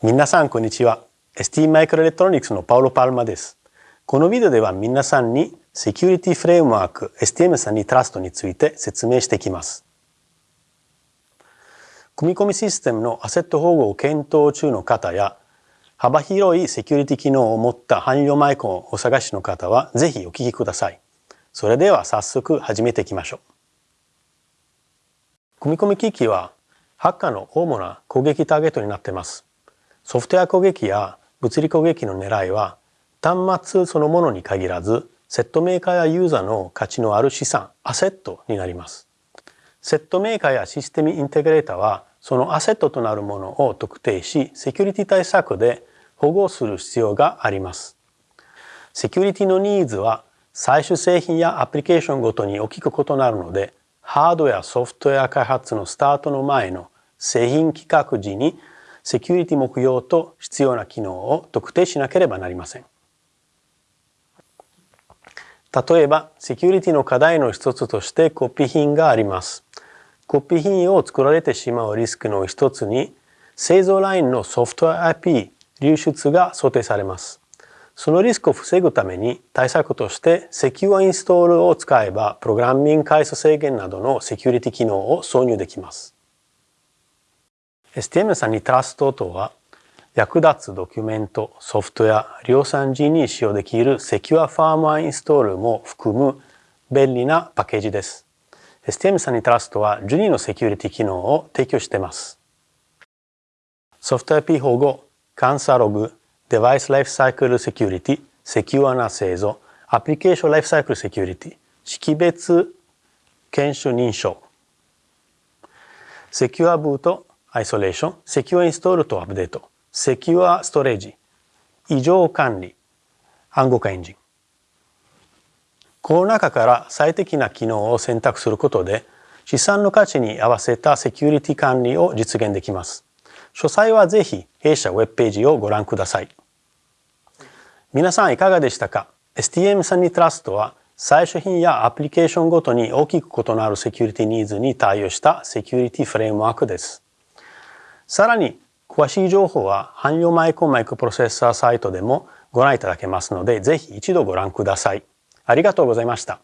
皆さんこんにちは。ST マイクロエレクトロニクスのパウロ・パルマです。このビデオでは皆さんにセキュリティフレームワーク STM さんにトラストについて説明していきます。組み込みシステムのアセット保護を検討中の方や幅広いセキュリティ機能を持った汎用マイコンをお探しの方はぜひお聞きください。それでは早速始めていきましょう。組み込み機器はハッカーの主な攻撃ターゲットになっています。ソフトウェア攻撃や物理攻撃の狙いは端末そのものに限らずセットメーカーやユーザーの価値のある資産、アセットになります。セットメーカーやシステムインテグレーターはそのアセットとなるものを特定し、セキュリティ対策で保護する必要があります。セキュリティのニーズは最終製品やアプリケーションごとに大きく異なるので、ハードやソフトウェア開発のスタートの前の製品企画時にセキュリティ目標と必要な機能を特定しなければなりません。例えば、セキュリティの課題の一つとしてコピー品があります。コピー品を作られてしまうリスクの一つに、製造ラインのソフトウェア IP 流出が想定されます。そのリスクを防ぐために対策としてセキュアインストールを使えばプログラミング回数制限などのセキュリティ機能を挿入できます。STM さんにトラストとは役立つドキュメント、ソフトウェア、量産時に使用できるセキュアファームウェアインストールも含む便利なパッケージです。STM さんにトラストは12のセキュリティ機能を提供しています。ソフトウェア IP 保護、監査ログ、デバイスライフサイクルセキュリティ、セキュアな製造、アプリケーションライフサイクルセキュリティ、識別検証認証、セキュアブート、アイソレーション、セキュアインストールとアップデート、セキュアストレージ、異常管理、暗号化エンジン。この中から最適な機能を選択することで、資産の価値に合わせたセキュリティ管理を実現できます。詳細はぜひ弊社ウェブページをご覧ください。皆さんいかがでしたか ?STM サニトラストは最初品やアプリケーションごとに大きく異なるセキュリティニーズに対応したセキュリティフレームワークです。さらに詳しい情報は汎用マイコンマイクプロセッサーサイトでもご覧いただけますので、ぜひ一度ご覧ください。ありがとうございました。